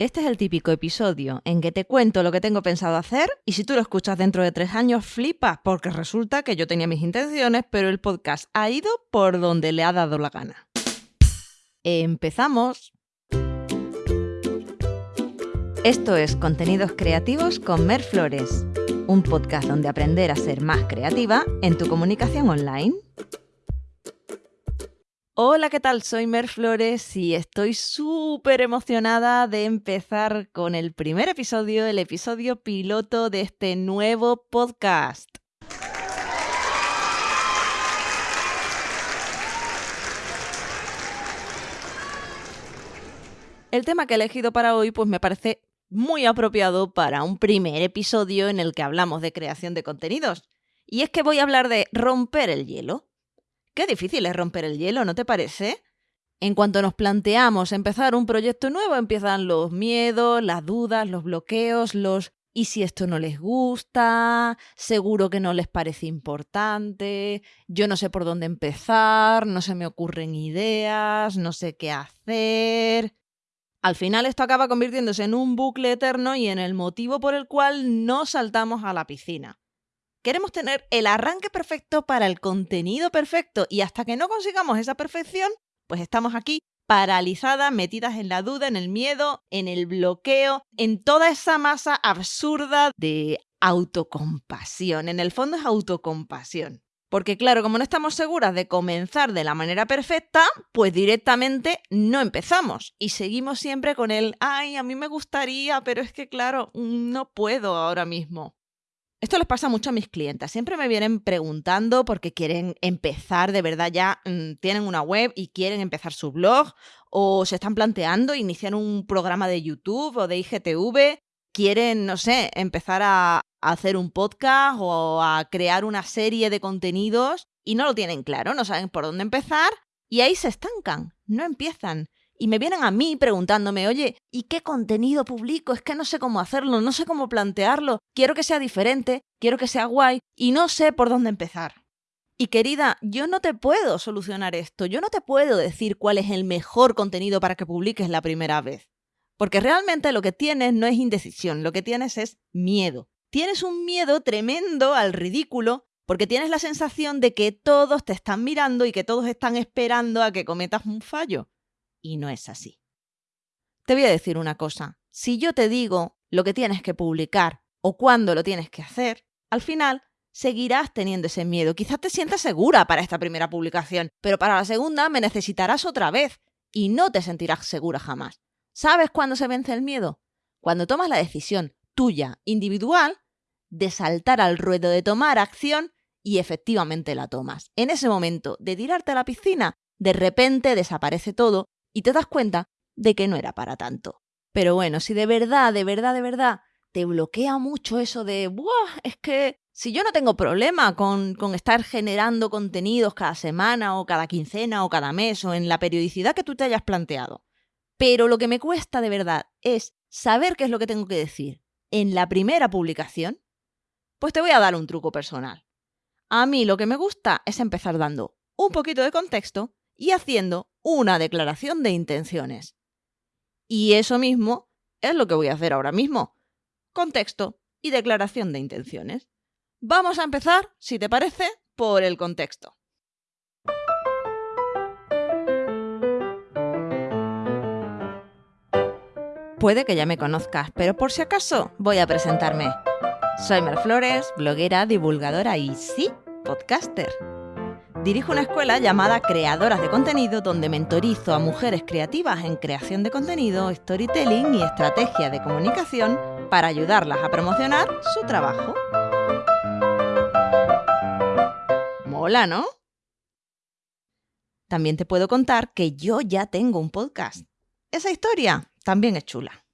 Este es el típico episodio en que te cuento lo que tengo pensado hacer y si tú lo escuchas dentro de tres años flipas porque resulta que yo tenía mis intenciones pero el podcast ha ido por donde le ha dado la gana. Empezamos. Esto es Contenidos Creativos con Mer Flores, un podcast donde aprender a ser más creativa en tu comunicación online. Hola, ¿qué tal? Soy Mer Flores y estoy súper emocionada de empezar con el primer episodio, el episodio piloto de este nuevo podcast. El tema que he elegido para hoy pues me parece muy apropiado para un primer episodio en el que hablamos de creación de contenidos. Y es que voy a hablar de romper el hielo. Qué difícil es romper el hielo, ¿no te parece? En cuanto nos planteamos empezar un proyecto nuevo, empiezan los miedos, las dudas, los bloqueos, los ¿y si esto no les gusta? Seguro que no les parece importante, yo no sé por dónde empezar, no se me ocurren ideas, no sé qué hacer. Al final esto acaba convirtiéndose en un bucle eterno y en el motivo por el cual no saltamos a la piscina. Queremos tener el arranque perfecto para el contenido perfecto y hasta que no consigamos esa perfección, pues estamos aquí paralizadas, metidas en la duda, en el miedo, en el bloqueo, en toda esa masa absurda de autocompasión. En el fondo es autocompasión. Porque claro, como no estamos seguras de comenzar de la manera perfecta, pues directamente no empezamos y seguimos siempre con el, ay, a mí me gustaría, pero es que claro, no puedo ahora mismo. Esto les pasa mucho a mis clientes. Siempre me vienen preguntando porque quieren empezar, de verdad ya mm, tienen una web y quieren empezar su blog o se están planteando iniciar un programa de YouTube o de IGTV. Quieren, no sé, empezar a, a hacer un podcast o a crear una serie de contenidos y no lo tienen claro, no saben por dónde empezar y ahí se estancan, no empiezan y me vienen a mí preguntándome, oye, ¿y qué contenido publico? Es que no sé cómo hacerlo, no sé cómo plantearlo, quiero que sea diferente, quiero que sea guay y no sé por dónde empezar. Y querida, yo no te puedo solucionar esto, yo no te puedo decir cuál es el mejor contenido para que publiques la primera vez. Porque realmente lo que tienes no es indecisión, lo que tienes es miedo. Tienes un miedo tremendo al ridículo porque tienes la sensación de que todos te están mirando y que todos están esperando a que cometas un fallo y no es así. Te voy a decir una cosa, si yo te digo lo que tienes que publicar o cuándo lo tienes que hacer, al final seguirás teniendo ese miedo. Quizás te sientas segura para esta primera publicación, pero para la segunda me necesitarás otra vez y no te sentirás segura jamás. ¿Sabes cuándo se vence el miedo? Cuando tomas la decisión tuya, individual, de saltar al ruedo, de tomar acción y efectivamente la tomas. En ese momento de tirarte a la piscina, de repente desaparece todo y te das cuenta de que no era para tanto. Pero bueno, si de verdad, de verdad, de verdad te bloquea mucho eso de, Buah, es que si yo no tengo problema con, con estar generando contenidos cada semana o cada quincena o cada mes o en la periodicidad que tú te hayas planteado, pero lo que me cuesta de verdad es saber qué es lo que tengo que decir en la primera publicación, pues te voy a dar un truco personal. A mí lo que me gusta es empezar dando un poquito de contexto y haciendo una declaración de intenciones. Y eso mismo es lo que voy a hacer ahora mismo. Contexto y declaración de intenciones. Vamos a empezar, si te parece, por el contexto. Puede que ya me conozcas, pero por si acaso voy a presentarme. Soy Mer Flores, bloguera, divulgadora y sí, podcaster. Dirijo una escuela llamada Creadoras de Contenido donde mentorizo a mujeres creativas en creación de contenido, storytelling y estrategia de comunicación para ayudarlas a promocionar su trabajo. Mola, ¿no? También te puedo contar que yo ya tengo un podcast. Esa historia también es chula.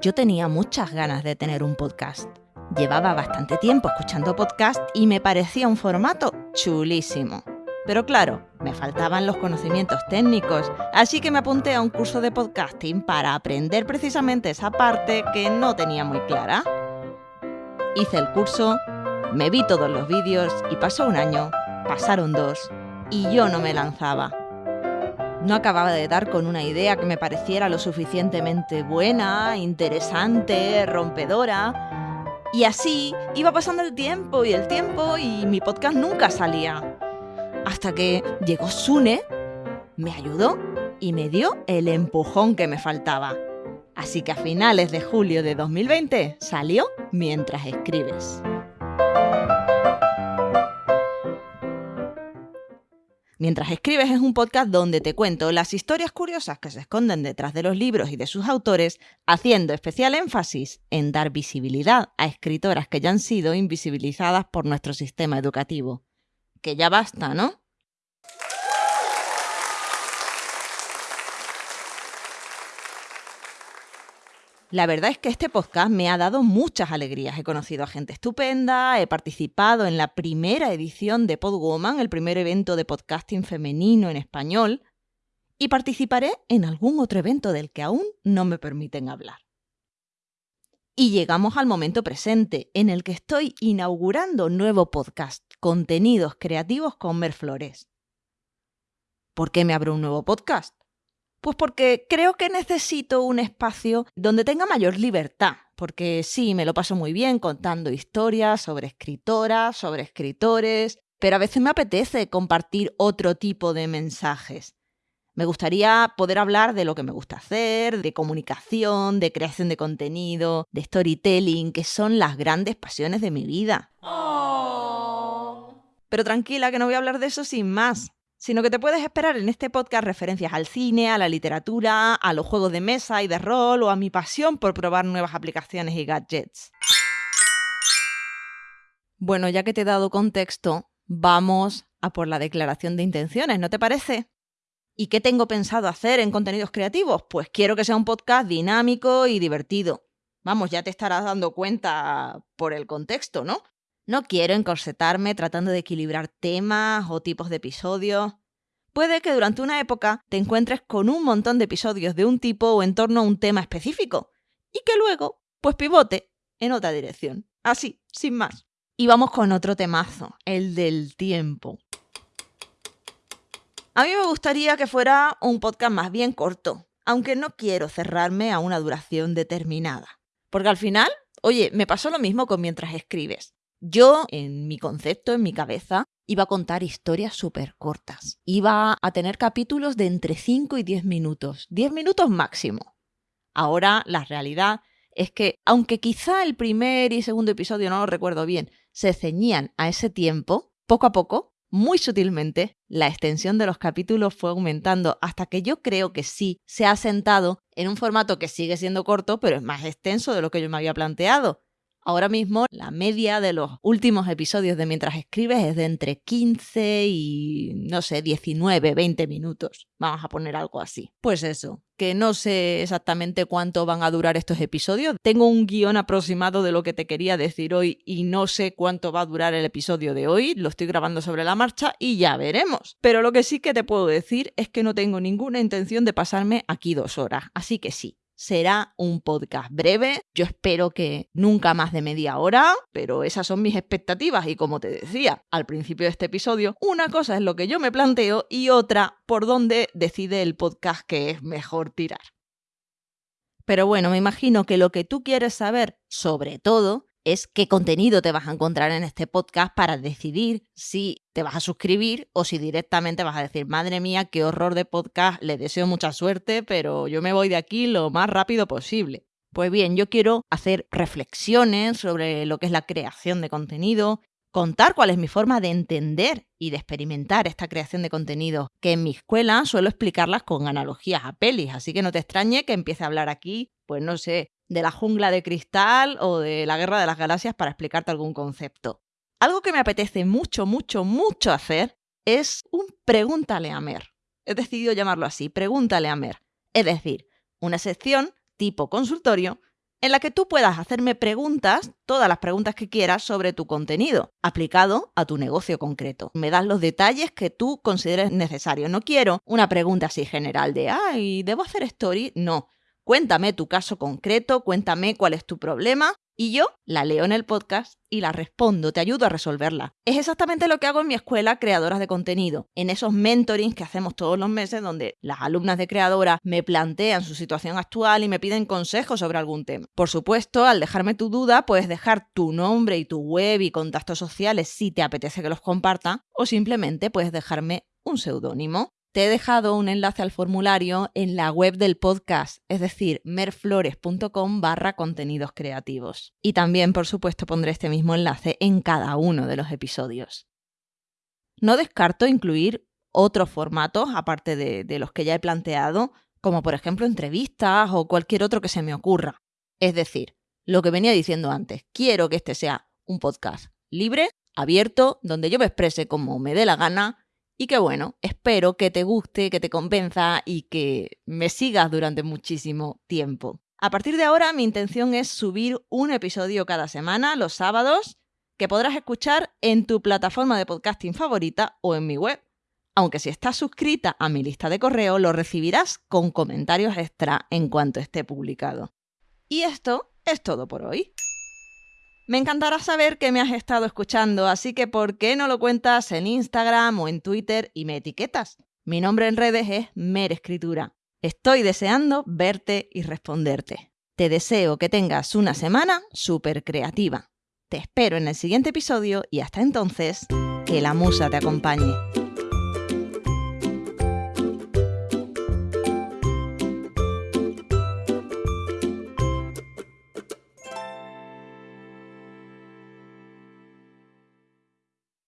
Yo tenía muchas ganas de tener un podcast. Llevaba bastante tiempo escuchando podcast y me parecía un formato chulísimo. Pero claro, me faltaban los conocimientos técnicos, así que me apunté a un curso de podcasting para aprender precisamente esa parte que no tenía muy clara. Hice el curso, me vi todos los vídeos y pasó un año, pasaron dos, y yo no me lanzaba. No acababa de dar con una idea que me pareciera lo suficientemente buena, interesante, rompedora. Y así iba pasando el tiempo y el tiempo y mi podcast nunca salía. Hasta que llegó Sune, me ayudó y me dio el empujón que me faltaba. Así que a finales de julio de 2020 salió Mientras escribes. Mientras escribes es un podcast donde te cuento las historias curiosas que se esconden detrás de los libros y de sus autores, haciendo especial énfasis en dar visibilidad a escritoras que ya han sido invisibilizadas por nuestro sistema educativo. Que ya basta, ¿no? La verdad es que este podcast me ha dado muchas alegrías. He conocido a gente estupenda, he participado en la primera edición de Podwoman, el primer evento de podcasting femenino en español, y participaré en algún otro evento del que aún no me permiten hablar. Y llegamos al momento presente, en el que estoy inaugurando nuevo podcast, Contenidos Creativos con Mer Flores. ¿Por qué me abro un nuevo podcast? Pues porque creo que necesito un espacio donde tenga mayor libertad, porque sí, me lo paso muy bien contando historias sobre escritoras, sobre escritores, pero a veces me apetece compartir otro tipo de mensajes. Me gustaría poder hablar de lo que me gusta hacer, de comunicación, de creación de contenido, de storytelling, que son las grandes pasiones de mi vida. Oh. Pero tranquila, que no voy a hablar de eso sin más sino que te puedes esperar en este podcast referencias al cine, a la literatura, a los juegos de mesa y de rol o a mi pasión por probar nuevas aplicaciones y gadgets. Bueno, ya que te he dado contexto, vamos a por la declaración de intenciones, ¿no te parece? ¿Y qué tengo pensado hacer en contenidos creativos? Pues quiero que sea un podcast dinámico y divertido. Vamos, ya te estarás dando cuenta por el contexto, ¿no? No quiero encorsetarme tratando de equilibrar temas o tipos de episodios. Puede que durante una época te encuentres con un montón de episodios de un tipo o en torno a un tema específico y que luego, pues pivote en otra dirección. Así, sin más. Y vamos con otro temazo, el del tiempo. A mí me gustaría que fuera un podcast más bien corto, aunque no quiero cerrarme a una duración determinada. Porque al final, oye, me pasó lo mismo con mientras escribes. Yo, en mi concepto, en mi cabeza, iba a contar historias súper cortas. Iba a tener capítulos de entre 5 y 10 minutos, 10 minutos máximo. Ahora la realidad es que, aunque quizá el primer y segundo episodio, no lo recuerdo bien, se ceñían a ese tiempo, poco a poco, muy sutilmente, la extensión de los capítulos fue aumentando hasta que yo creo que sí se ha sentado en un formato que sigue siendo corto, pero es más extenso de lo que yo me había planteado. Ahora mismo la media de los últimos episodios de Mientras escribes es de entre 15 y, no sé, 19, 20 minutos. Vamos a poner algo así. Pues eso, que no sé exactamente cuánto van a durar estos episodios. Tengo un guion aproximado de lo que te quería decir hoy y no sé cuánto va a durar el episodio de hoy. Lo estoy grabando sobre la marcha y ya veremos. Pero lo que sí que te puedo decir es que no tengo ninguna intención de pasarme aquí dos horas. Así que sí, será un podcast breve. Yo espero que nunca más de media hora, pero esas son mis expectativas y como te decía al principio de este episodio, una cosa es lo que yo me planteo y otra por dónde decide el podcast que es mejor tirar. Pero bueno, me imagino que lo que tú quieres saber, sobre todo, es qué contenido te vas a encontrar en este podcast para decidir si te vas a suscribir o si directamente vas a decir, madre mía, qué horror de podcast, le deseo mucha suerte, pero yo me voy de aquí lo más rápido posible. Pues bien, yo quiero hacer reflexiones sobre lo que es la creación de contenido, contar cuál es mi forma de entender y de experimentar esta creación de contenido, que en mi escuela suelo explicarlas con analogías a pelis, así que no te extrañe que empiece a hablar aquí, pues no sé, de la jungla de cristal o de la guerra de las galaxias para explicarte algún concepto. Algo que me apetece mucho, mucho, mucho hacer es un pregúntale a Mer. He decidido llamarlo así, pregúntale a Mer. Es decir, una sección tipo consultorio en la que tú puedas hacerme preguntas, todas las preguntas que quieras sobre tu contenido, aplicado a tu negocio concreto. Me das los detalles que tú consideres necesarios. No quiero una pregunta así general de, ay, ¿debo hacer story? No Cuéntame tu caso concreto, cuéntame cuál es tu problema y yo la leo en el podcast y la respondo, te ayudo a resolverla. Es exactamente lo que hago en mi escuela Creadoras de Contenido, en esos mentorings que hacemos todos los meses donde las alumnas de creadoras me plantean su situación actual y me piden consejos sobre algún tema. Por supuesto, al dejarme tu duda, puedes dejar tu nombre y tu web y contactos sociales si te apetece que los comparta, o simplemente puedes dejarme un seudónimo. Te he dejado un enlace al formulario en la web del podcast, es decir, merflores.com barra contenidos creativos. Y también, por supuesto, pondré este mismo enlace en cada uno de los episodios. No descarto incluir otros formatos, aparte de, de los que ya he planteado, como por ejemplo entrevistas o cualquier otro que se me ocurra. Es decir, lo que venía diciendo antes, quiero que este sea un podcast libre, abierto, donde yo me exprese como me dé la gana y que bueno, espero que te guste, que te convenza y que me sigas durante muchísimo tiempo. A partir de ahora mi intención es subir un episodio cada semana, los sábados, que podrás escuchar en tu plataforma de podcasting favorita o en mi web. Aunque si estás suscrita a mi lista de correo, lo recibirás con comentarios extra en cuanto esté publicado. Y esto es todo por hoy. Me encantará saber que me has estado escuchando, así que ¿por qué no lo cuentas en Instagram o en Twitter y me etiquetas? Mi nombre en redes es Mer Escritura. Estoy deseando verte y responderte. Te deseo que tengas una semana súper creativa. Te espero en el siguiente episodio y hasta entonces, que la musa te acompañe.